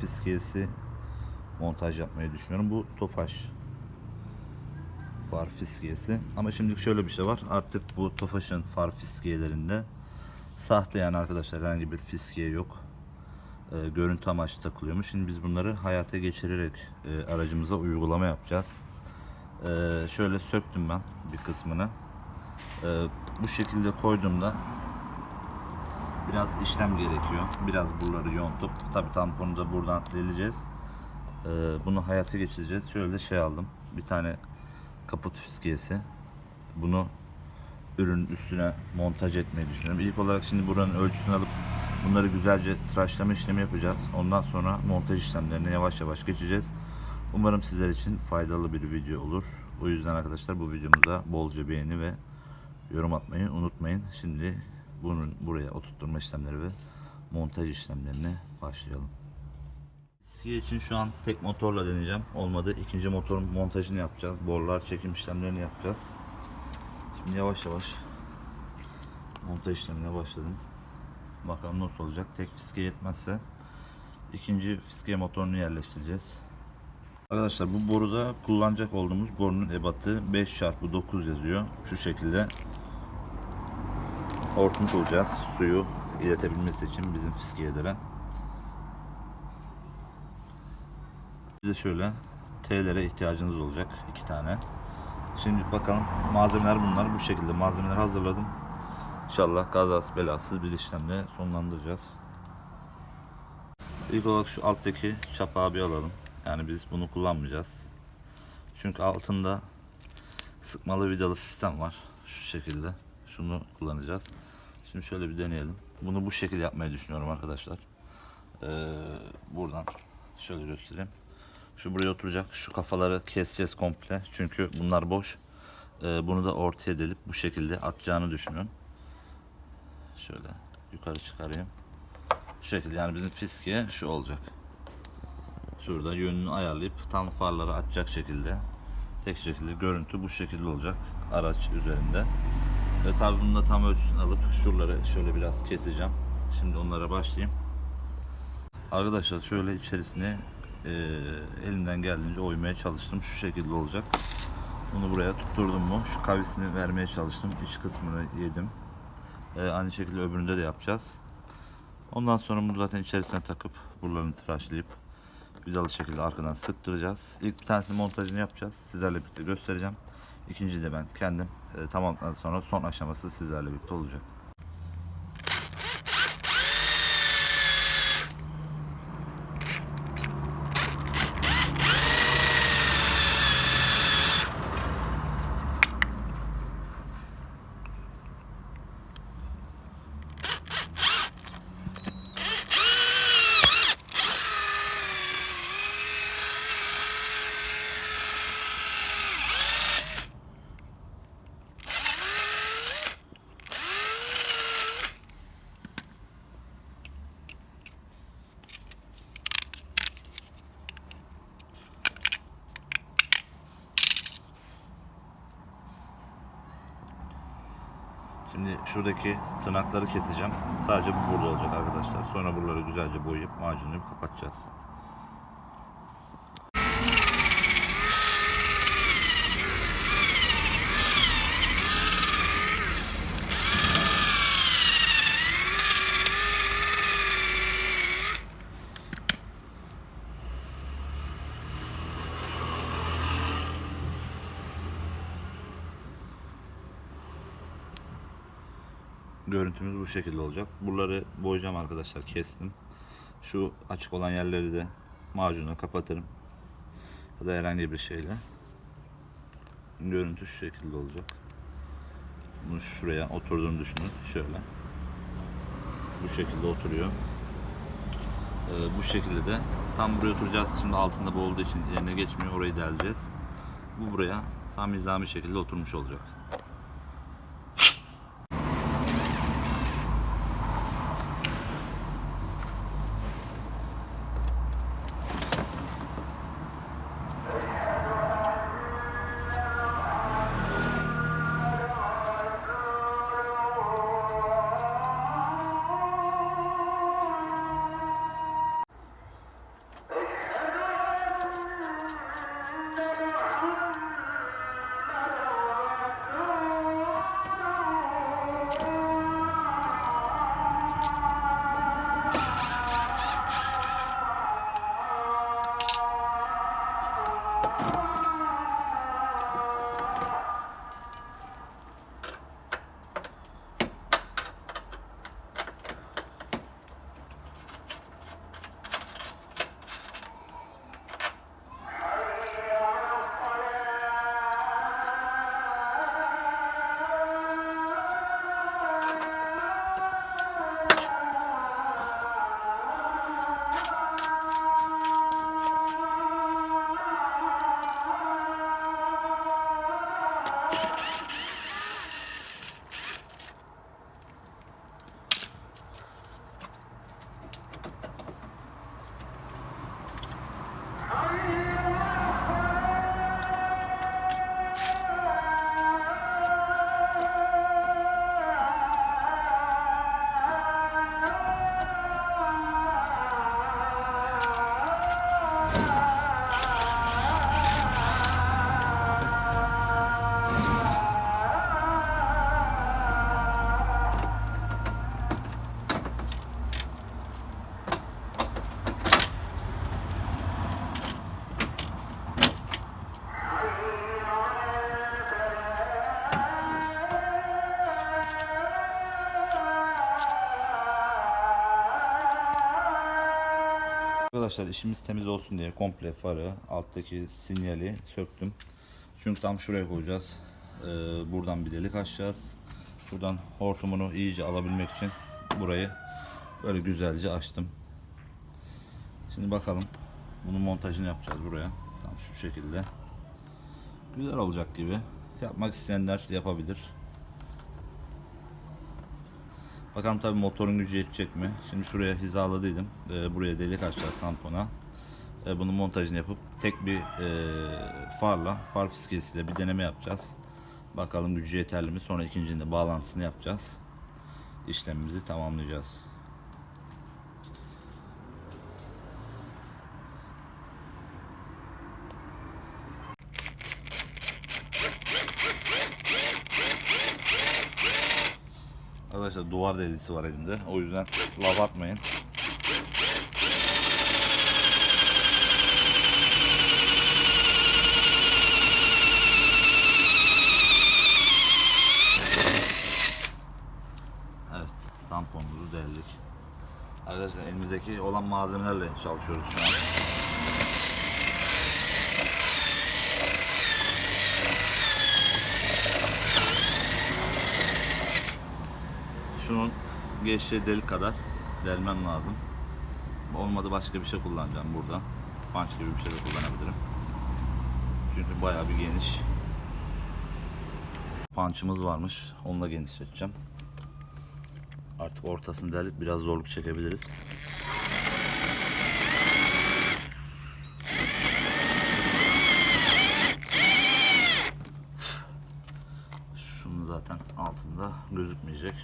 fiskiyesi montaj yapmayı düşünüyorum. Bu Tofaş far fiskiyesi. Ama şimdilik şöyle bir şey var. Artık bu Tofaş'ın far fiskiyelerinde sahte yani arkadaşlar herhangi bir fiskiye yok. Ee, görüntü amaçlı takılıyormuş. Şimdi biz bunları hayata geçirerek e, aracımıza uygulama yapacağız. Ee, şöyle söktüm ben bir kısmını. Ee, bu şekilde koyduğumda biraz işlem gerekiyor. Biraz buraları yontup tabi tamponu da buradan deleceğiz. Ee, bunu hayata geçireceğiz. Şöyle şey aldım. Bir tane kaput fiskiyesi. Bunu ürünün üstüne montaj etmeyi düşünüyorum. İlk olarak şimdi buranın ölçüsünü alıp bunları güzelce tıraşlama işlemi yapacağız. Ondan sonra montaj işlemlerine yavaş yavaş geçeceğiz. Umarım sizler için faydalı bir video olur. O yüzden arkadaşlar bu videomuza bolca beğeni ve yorum atmayı unutmayın. Şimdi bunun buraya oturtturma işlemleri ve montaj işlemlerine başlayalım. Ski için şu an tek motorla deneyeceğim. Olmadı. ikinci motorun montajını yapacağız. Borlar çekim işlemlerini yapacağız. Şimdi yavaş yavaş montaj işlemine başladım. Bakalım nasıl olacak. Tek fiske yetmezse ikinci fiske motorunu yerleştireceğiz. Arkadaşlar bu boruda kullanacak olduğumuz borunun ebatı 5x9 yazıyor. Şu şekilde hortum bulacağız suyu iletebilmesi için bizim fiskiyelere. Bir de şöyle T'lere ihtiyacınız olacak iki tane. Şimdi bakalım malzemeler bunlar. Bu şekilde malzemeler hazırladım. İnşallah kazasız belasız bir işlemle sonlandıracağız. İlk olarak şu alttaki çapağı bir alalım. Yani biz bunu kullanmayacağız. Çünkü altında sıkmalı vidalı sistem var. Şu şekilde. Şunu kullanacağız. Şimdi şöyle bir deneyelim. Bunu bu şekilde yapmayı düşünüyorum arkadaşlar. Ee, buradan şöyle göstereyim. Şu buraya oturacak. Şu kafaları keseceğiz komple. Çünkü bunlar boş. Ee, bunu da ortaya delip bu şekilde atacağını düşünüyorum. Şöyle yukarı çıkarayım. Şu şekilde yani bizim fiskiye şu olacak. Şurada yönünü ayarlayıp tam farları açacak şekilde tek şekilde görüntü bu şekilde olacak araç üzerinde. Ve tabi bunu da tam ölçüsünü alıp şuraları şöyle biraz keseceğim. Şimdi onlara başlayayım. Arkadaşlar şöyle içerisine e, elimden geldiğince oymaya çalıştım. Şu şekilde olacak. Bunu buraya tutturdum mu şu kavisini vermeye çalıştım. İç kısmını yedim. E, aynı şekilde öbüründe de yapacağız. Ondan sonra bunu zaten içerisine takıp buralarını tıraşlayıp güzel şekilde arkadan sıktıracağız. İlk bir tanesini montajını yapacağız. Sizlerle birlikte göstereceğim. İkinciyi de ben kendim e, tamamladıktan sonra son aşaması sizlerle birlikte olacak. Şimdi şuradaki tırnakları keseceğim. Sadece bu burada olacak arkadaşlar. Sonra buraları güzelce boyayıp macunlayıp kapatacağız. Görüntümüz bu şekilde olacak. Buraları boyayacağım arkadaşlar. Kestim. Şu açık olan yerleri de macunla kapatırım. Ya da herhangi bir şeyle. Görüntü şu şekilde olacak. Bunu şuraya oturduğunu düşünün. Şöyle. Bu şekilde oturuyor. Ee, bu şekilde de tam buraya oturacağız. Şimdi altında bu olduğu için yerine geçmiyor. Orayı deleceğiz. Bu buraya tam nizami şekilde oturmuş olacak. Arkadaşlar işimiz temiz olsun diye komple farı, alttaki sinyali söktüm. Çünkü tam şuraya koyacağız. Ee, buradan bir delik açacağız. Buradan hortumunu iyice alabilmek için burayı böyle güzelce açtım. Şimdi bakalım. Bunun montajını yapacağız buraya. Tam şu şekilde. Güzel olacak gibi. Yapmak isteyenler yapabilir. Bakalım tabi motorun gücü yetecek mi? Şimdi şuraya hizaladıydım. Ee, buraya delik açacağız tampona. Ee, bunun montajını yapıp tek bir e, farla, far fiskesiyle bir deneme yapacağız. Bakalım gücü yeterli mi? Sonra ikincinde bağlantısını yapacağız. İşlemimizi tamamlayacağız. Arkadaşlar duvar delisi var elimde. O yüzden laf atmayın. Evet, tamponumuzu deldik. Arkadaşlar elimizdeki olan malzemelerle çalışıyoruz şu an. Şunun geçtiği delik kadar delmem lazım. Olmadı başka bir şey kullanacağım burada. Punch gibi bir şey de kullanabilirim. Çünkü bayağı bir geniş. Punch'ımız varmış. Onunla genişleteceğim. Artık ortasını delip biraz zorluk çekebiliriz. Şunun zaten altında gözükmeyecek.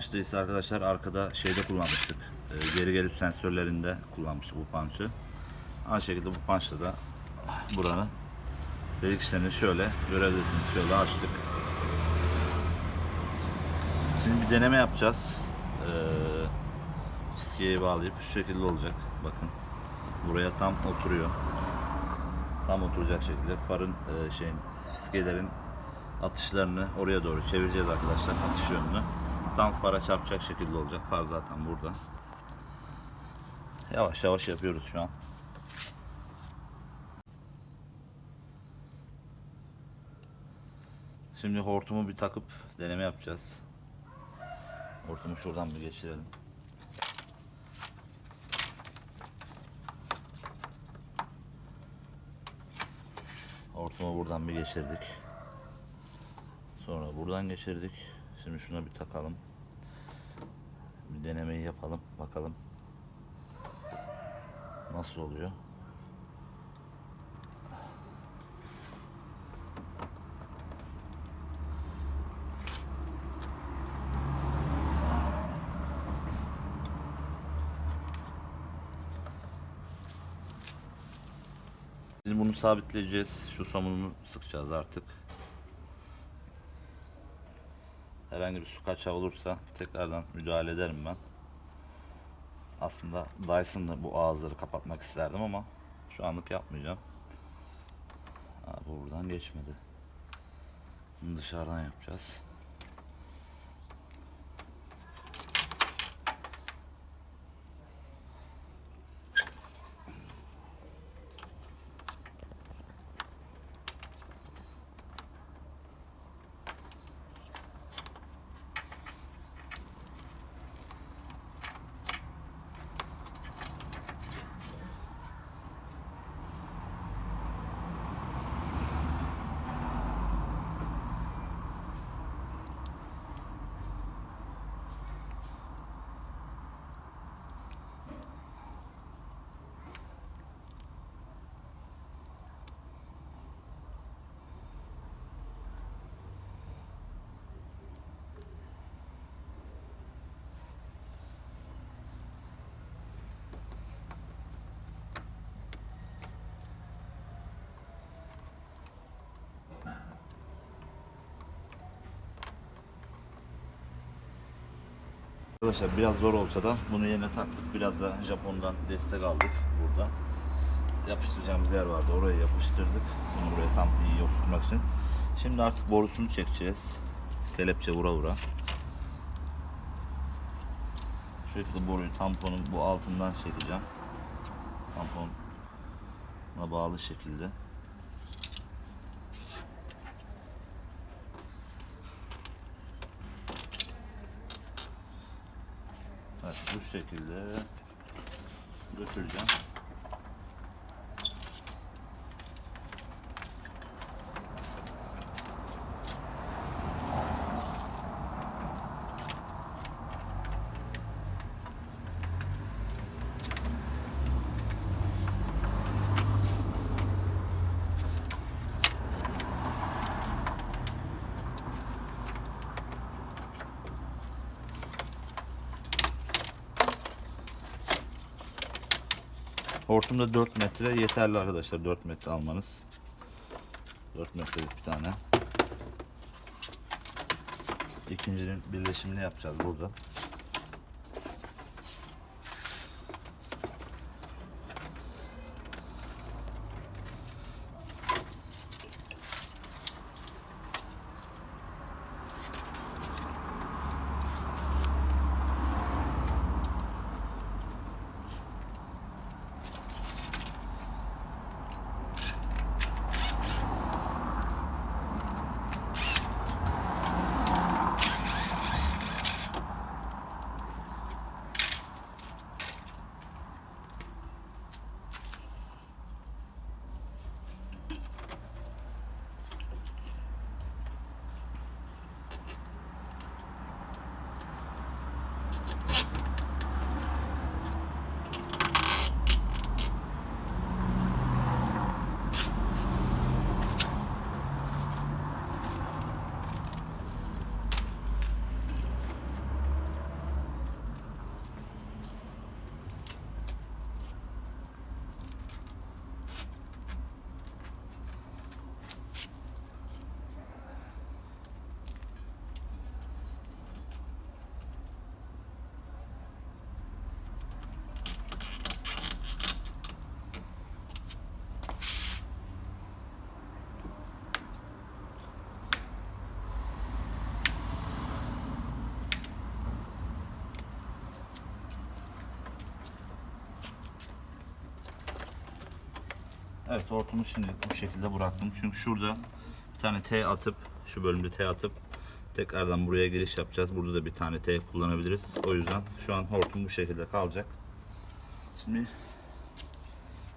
Punch arkadaşlar arkada şeyde kullanmıştık. Ee, geri geri sensörlerinde kullanmıştık bu punch'ı. Aynı şekilde bu punch'la da buranın delik işlerini şöyle görebilirsiniz. Şöyle açtık. Şimdi bir deneme yapacağız. Ee, fiskeye bağlayıp şu şekilde olacak. Bakın. Buraya tam oturuyor. Tam oturacak şekilde farın e, şeyin fiskelerin atışlarını oraya doğru çevireceğiz arkadaşlar atış yönünü. Tam fara çarpacak şekilde olacak. Far zaten burada. Yavaş yavaş yapıyoruz şu an. Şimdi hortumu bir takıp deneme yapacağız. Hortumu şuradan bir geçirelim. Hortumu buradan bir geçirdik. Sonra buradan geçirdik. Şimdi şuna bir takalım. Bir denemeyi yapalım. Bakalım. Nasıl oluyor? Şimdi bunu sabitleyeceğiz. Şu samurunu sıkacağız artık. Herhangi bir su kaçağı olursa tekrardan müdahale ederim ben. Aslında Dyson'la bu ağızları kapatmak isterdim ama şu anlık yapmayacağım. Bu buradan geçmedi. Bunu dışarıdan yapacağız. Arkadaşlar biraz zor olsa da bunu yerine taktık. Biraz da Japon'dan destek aldık burada. Yapıştıracağımız yer vardı. Oraya yapıştırdık. Bunu buraya tam iyi oturtmak için. Şimdi artık borusunu çekeceğiz. Kelepçe vura vura. Şu şekilde boruyu tamponun bu altından çekeceğim. Tampona bağlı şekilde. Evet bu şekilde götüreceğim. Hortumda 4 metre yeterli arkadaşlar 4 metre almanız. 4 metrelik bir tane. İkincinin birleşimini yapacağız burada. Evet hortumu şimdi bu şekilde bıraktım. Çünkü şurada bir tane T atıp şu bölümde T atıp tekrardan buraya giriş yapacağız. Burada da bir tane T kullanabiliriz. O yüzden şu an hortum bu şekilde kalacak. Şimdi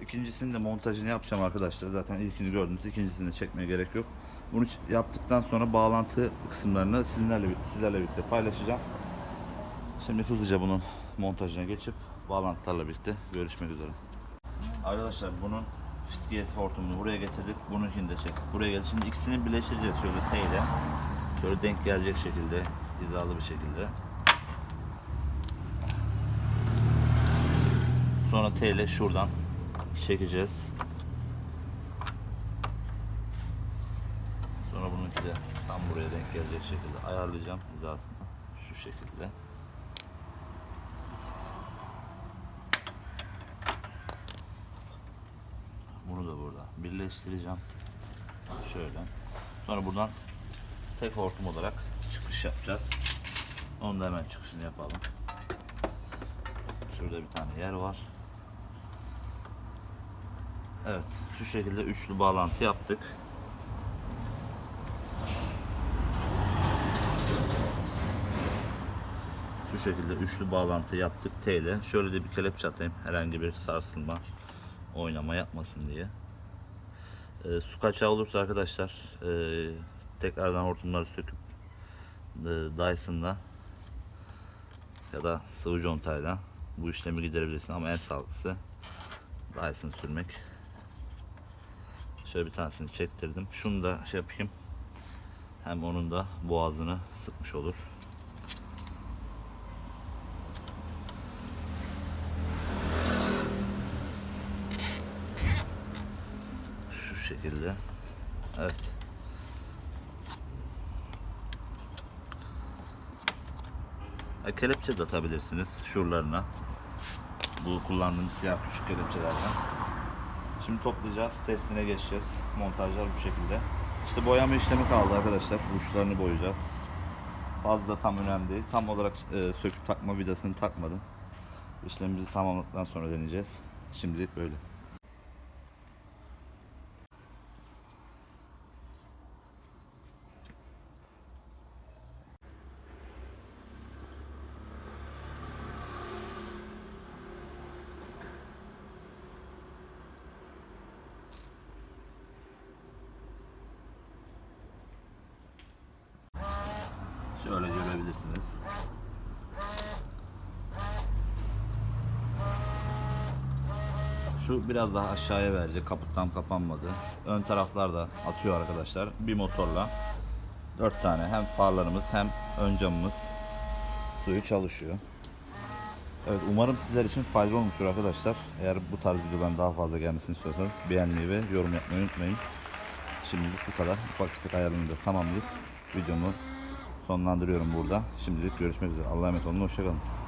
ikincisini de montajını yapacağım arkadaşlar. Zaten ilkini gördünüz. İkincisini de çekmeye gerek yok. Bunu yaptıktan sonra bağlantı kısımlarını sizlerle, sizlerle birlikte paylaşacağım. Şimdi hızlıca bunun montajına geçip bağlantılarla birlikte görüşmek üzere. Arkadaşlar bunun Fiskiyes hortumunu buraya getirdik. Bunun için de çektik. Buraya geldi. Şimdi ikisini birleştireceğiz şöyle T ile. Şöyle denk gelecek şekilde. hizalı bir şekilde. Sonra T ile şuradan çekeceğiz. Sonra bununki de tam buraya denk gelecek şekilde ayarlayacağım hizasını. Şu şekilde. Bunu da burada birleştireceğim. Şöyle. Sonra buradan tek hortum olarak çıkış yapacağız. Onun da hemen çıkışını yapalım. Şurada bir tane yer var. Evet, şu şekilde üçlü bağlantı yaptık. Şu şekilde üçlü bağlantı yaptık T ile. Şöyle de bir kelepçe atayım. Herhangi bir sarsılma, oynama yapmasın diye. Ee, su kaçağı olursa arkadaşlar e, tekrardan hortumları söküp e, Dyson'la ya da sıvı contayla bu işlemi giderebilirsin ama en sağlıklısı Dyson sürmek. Şöyle bir tanesini çektirdim. Şunu da şey yapayım. Hem onun da boğazını sıkmış olur. Şu şekilde. Evet. E, kelepçe de atabilirsiniz şuralarına. Bu kullandığım siyah küçük kelepçelerden. Şimdi toplayacağız, testine geçeceğiz. Montajlar bu şekilde. İşte boyama işlemi kaldı arkadaşlar. Uçlarını boyayacağız. Fazla tam önemli değil. Tam olarak e, söküp takma vidasını takmadım. İşlemimizi tamamladıktan sonra deneyeceğiz. Şimdilik böyle. Şöyle görebilirsiniz. Şu biraz daha aşağıya verecek. Kaput tam kapanmadı. Ön taraflar da atıyor arkadaşlar. Bir motorla 4 tane hem farlarımız hem ön camımız suyu çalışıyor. Evet umarım sizler için faydalı olmuştur arkadaşlar. Eğer bu tarz videoların daha fazla gelmesini istiyorsanız beğenmeyi ve yorum yapmayı unutmayın. Şimdilik bu kadar. Ufak tefek ayarlarını da tamamlayıp videomu sonlandırıyorum burada. Şimdilik görüşmek üzere. Allah'a emanet olun. Hoşçakalın.